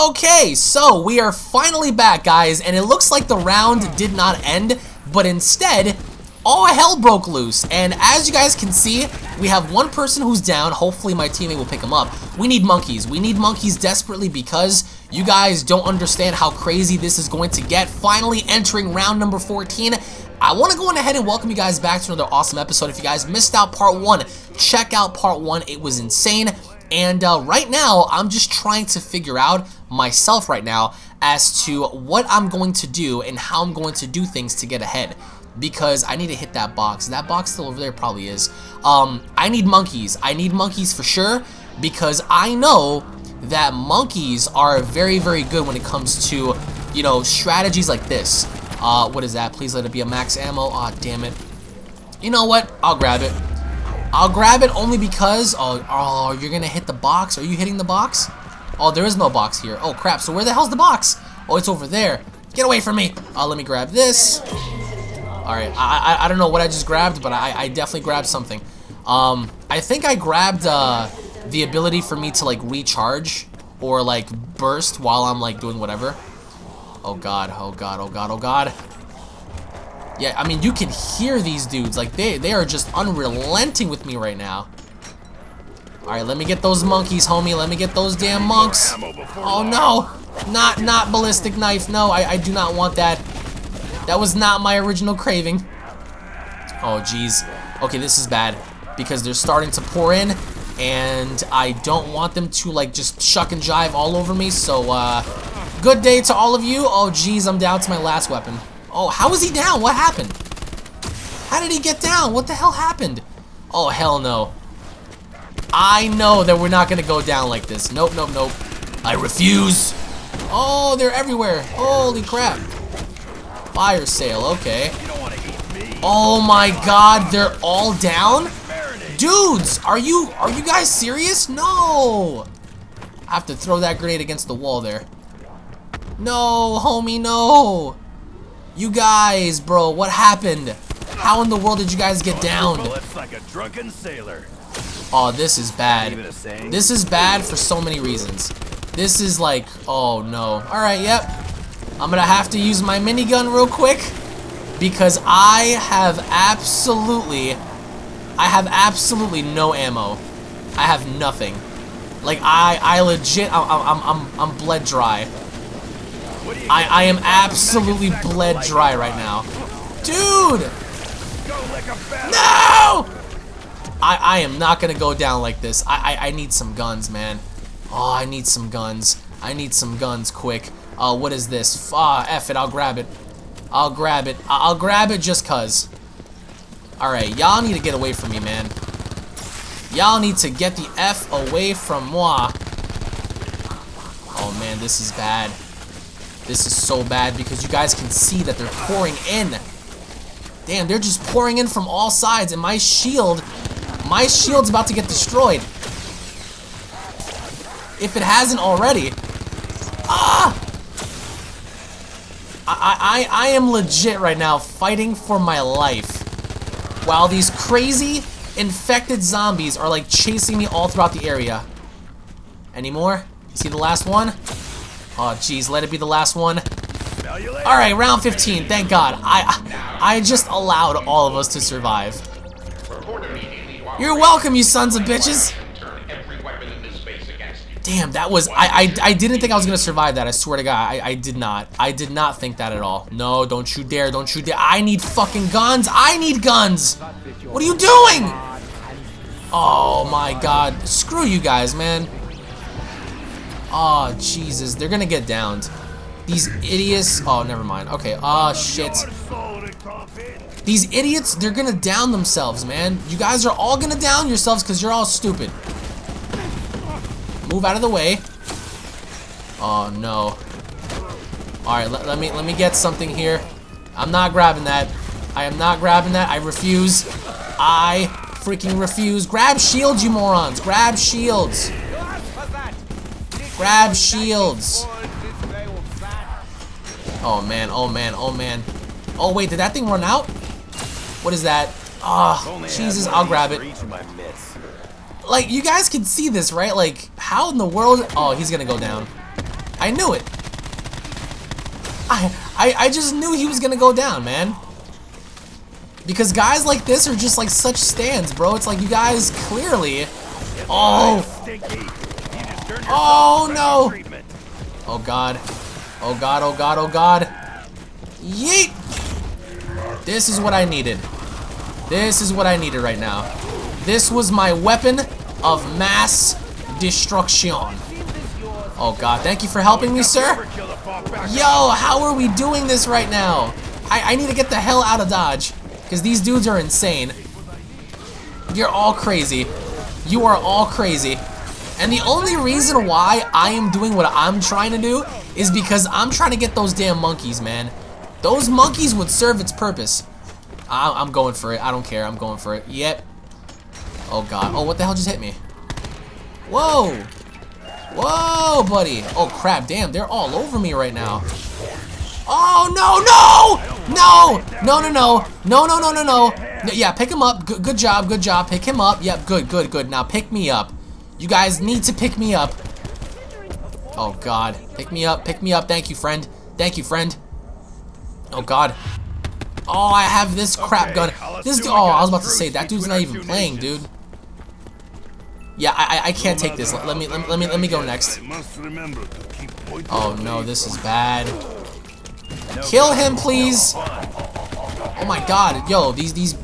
Okay, so we are finally back, guys, and it looks like the round did not end, but instead, all hell broke loose. And as you guys can see, we have one person who's down. Hopefully my teammate will pick him up. We need monkeys. We need monkeys desperately because you guys don't understand how crazy this is going to get. Finally entering round number 14. I want to go on ahead and welcome you guys back to another awesome episode. If you guys missed out part one, check out part one. It was insane. And uh, right now, I'm just trying to figure out myself right now as to what I'm going to do and how I'm going to do things to get ahead. Because I need to hit that box. That box still over there probably is. Um, I need monkeys. I need monkeys for sure because I know that monkeys are very, very good when it comes to, you know, strategies like this. Uh, what is that? Please let it be a max ammo. Aw, oh, damn it. You know what? I'll grab it. I'll grab it only because, oh, oh, you're going to hit the box. Are you hitting the box? Oh, there is no box here. Oh, crap. So where the hell's the box? Oh, it's over there. Get away from me. Uh, let me grab this. All right. I, I, I don't know what I just grabbed, but I, I definitely grabbed something. Um, I think I grabbed uh, the ability for me to, like, recharge or, like, burst while I'm, like, doing whatever. Oh, God. Oh, God. Oh, God. Oh, God. Yeah, I mean, you can hear these dudes. Like, they, they are just unrelenting with me right now. Alright, let me get those monkeys, homie. Let me get those damn monks. Oh, no. Not, not ballistic knife. No, I, I do not want that. That was not my original craving. Oh, jeez. Okay, this is bad. Because they're starting to pour in. And I don't want them to, like, just shuck and jive all over me. So, uh, good day to all of you. Oh, jeez, I'm down to my last weapon. Oh, how is he down? What happened? How did he get down? What the hell happened? Oh, hell no. I know that we're not to go down like this. Nope, nope, nope. I refuse. Oh, they're everywhere. Holy crap. Fire sale, okay. Oh my god, they're all down? Dudes, are you are you guys serious? No. I have to throw that grenade against the wall there. No, homie, no. You guys, bro, what happened? How in the world did you guys get down? like a drunken sailor. Oh, this is bad. This is bad for so many reasons. This is like, oh no. Alright, yep. I'm gonna have to use my minigun real quick because I have absolutely, I have absolutely no ammo. I have nothing. Like I, I legit, I'm, I'm, I'm, I'm bled dry. I, I am absolutely bled dry right now. Dude! No! I, I am not gonna go down like this. I, I, I need some guns, man. Oh, I need some guns. I need some guns quick. Uh, what is this? Ah, F it, I'll grab it. I'll grab it. I'll grab it just cuz. Alright, y'all need to get away from me, man. Y'all need to get the F away from moi. Oh man, this is bad. This is so bad because you guys can see that they're pouring in. Damn, they're just pouring in from all sides and my shield, my shield's about to get destroyed. If it hasn't already. Ah! I, I, I am legit right now fighting for my life. While these crazy infected zombies are like chasing me all throughout the area. Any more? See the last one? Oh, jeez, let it be the last one. All right, round 15. Thank God. I I just allowed all of us to survive. You're welcome, you sons of bitches. Damn, that was I, I I didn't think I was gonna survive that. I swear to God, I I did not. I did not think that at all. No, don't you dare, don't you dare. I need fucking guns. I need guns. What are you doing? Oh my God, screw you guys, man. Oh, Jesus. They're gonna get downed. These idiots. Oh, never mind. Okay. Oh, shit. These idiots, they're gonna down themselves, man. You guys are all gonna down yourselves because you're all stupid. Move out of the way. Oh, no. Alright, let, let me let me get something here. I'm not grabbing that. I am not grabbing that. I refuse. I freaking refuse. Grab shields, you morons. Grab shields. Grab shields. Oh man, oh man, oh man. Oh wait, did that thing run out? What is that? Oh, Jesus, I'll grab it. Like, you guys can see this, right? Like, how in the world? Oh, he's gonna go down. I knew it. I, I, I just knew he was gonna go down, man. Because guys like this are just like such stands, bro. It's like you guys clearly. Oh. Oh no. Oh god. Oh god. Oh god. Oh god. Yeet. This is what I needed. This is what I needed right now. This was my weapon of mass destruction. Oh god, thank you for helping me, sir. Yo, how are we doing this right now? I, I need to get the hell out of Dodge. Because these dudes are insane. You're all crazy. You are all crazy. And the only reason why I am doing what I'm trying to do is because I'm trying to get those damn monkeys, man. Those monkeys would serve its purpose. I I'm going for it. I don't care. I'm going for it. Yep. Oh, God. Oh, what the hell just hit me? Whoa. Whoa, buddy. Oh, crap. Damn, they're all over me right now. Oh, no, no! No! No, no, no. No, no, no, no, no. Yeah, pick him up. Good, good job, good job. Pick him up. Yep, good, good, good. Now pick me up. You guys need to pick me up. Oh, God. Pick me up, pick me up. Thank you, friend. Thank you, friend. Oh, God. Oh, I have this crap gun. This oh, I was about to say that dude's not even playing, dude. Yeah, I I can't take this. Let me let me let me, let me go next. Oh no, this is bad. Kill him, please. Oh my God, yo, these these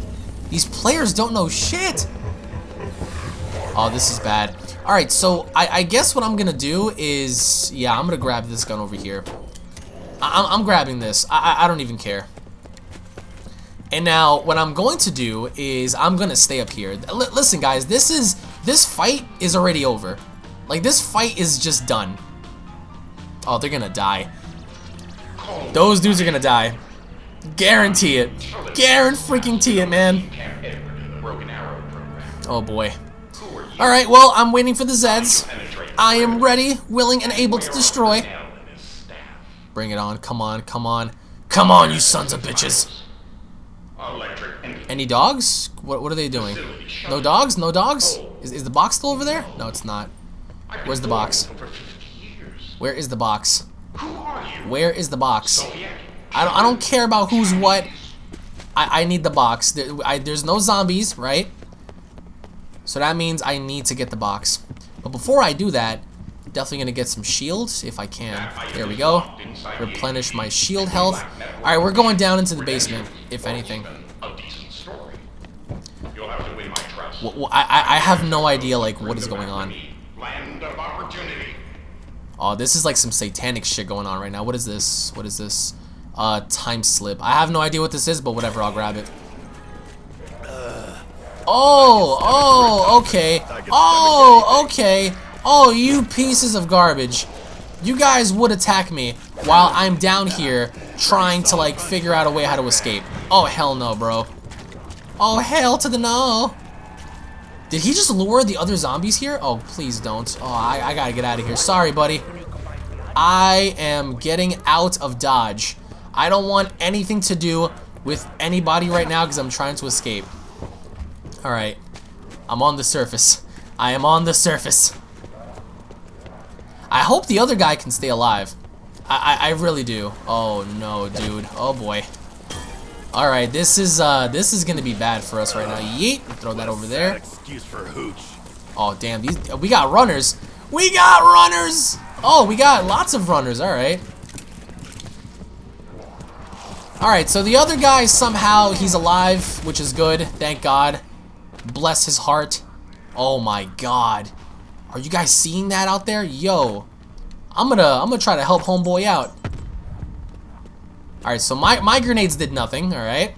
these players don't know shit. Oh, this is bad. All right, so I, I guess what I'm gonna do is, yeah, I'm gonna grab this gun over here. I, I'm, I'm grabbing this. I, I I don't even care. And now, what I'm going to do is I'm going to stay up here. L listen, guys, this is this fight is already over. Like, this fight is just done. Oh, they're going to die. Those dudes are going to die. Guarantee it. Guarantee it, man. Oh, boy. Alright, well, I'm waiting for the Zeds. I am ready, willing, and able to destroy. Bring it on. Come on, come on. Come on, you sons of bitches. Any dogs? What, what are they doing? No dogs? No dogs? Is, is the box still over there? No, it's not. Where's the box? Where is the box? Where is the box? I don't, I don't care about who's what. I, I need the box. There, I, there's no zombies, right? So that means I need to get the box. But before I do that, definitely going to get some shields if I can. There we go. Replenish my shield health. Alright, we're going down into the basement, if anything. Well, I, I have no idea, like, what is going on. Oh, this is like some satanic shit going on right now. What is this? What is this? Uh, time slip. I have no idea what this is, but whatever, I'll grab it. Oh, oh, okay. Oh, okay. Oh, you pieces of garbage. You guys would attack me while I'm down here trying to, like, figure out a way how to escape. Oh, hell no, bro. Oh, hell to the no. Did he just lure the other zombies here? Oh, please don't. Oh, I, I gotta get out of here. Sorry, buddy. I am getting out of Dodge. I don't want anything to do with anybody right now because I'm trying to escape. Alright. I'm on the surface. I am on the surface. I hope the other guy can stay alive. I, I, I really do. Oh, no, dude. Oh, boy. All right, this is uh, this is gonna be bad for us right now. Yeet, throw that over there. Excuse for hooch. Oh damn, these we got runners. We got runners. Oh, we got lots of runners. All right. All right, so the other guy somehow he's alive, which is good. Thank God. Bless his heart. Oh my God. Are you guys seeing that out there? Yo, I'm gonna I'm gonna try to help homeboy out. Alright, so my, my grenades did nothing, alright?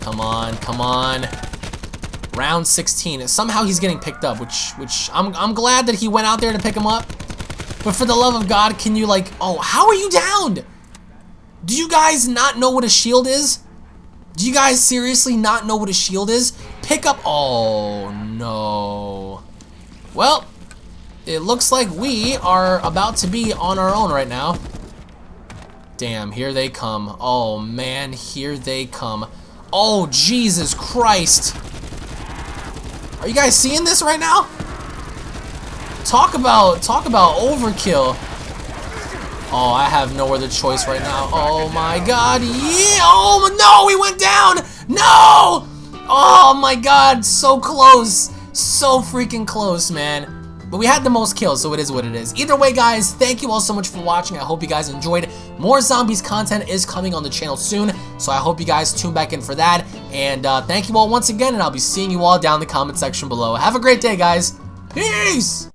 Come on, come on. Round 16. Somehow he's getting picked up, which which I'm, I'm glad that he went out there to pick him up. But for the love of God, can you like... Oh, how are you downed? Do you guys not know what a shield is? Do you guys seriously not know what a shield is? Pick up... Oh, no. Well, it looks like we are about to be on our own right now. Damn, here they come. Oh, man, here they come. Oh, Jesus Christ. Are you guys seeing this right now? Talk about, talk about overkill. Oh, I have no other choice right now. Oh my god. Yeah. Oh no, we went down. No. Oh my god, so close. So freaking close, man. But we had the most kills, so it is what it is. Either way, guys, thank you all so much for watching. I hope you guys enjoyed. More Zombies content is coming on the channel soon, so I hope you guys tune back in for that. And uh, thank you all once again, and I'll be seeing you all down in the comment section below. Have a great day, guys. Peace!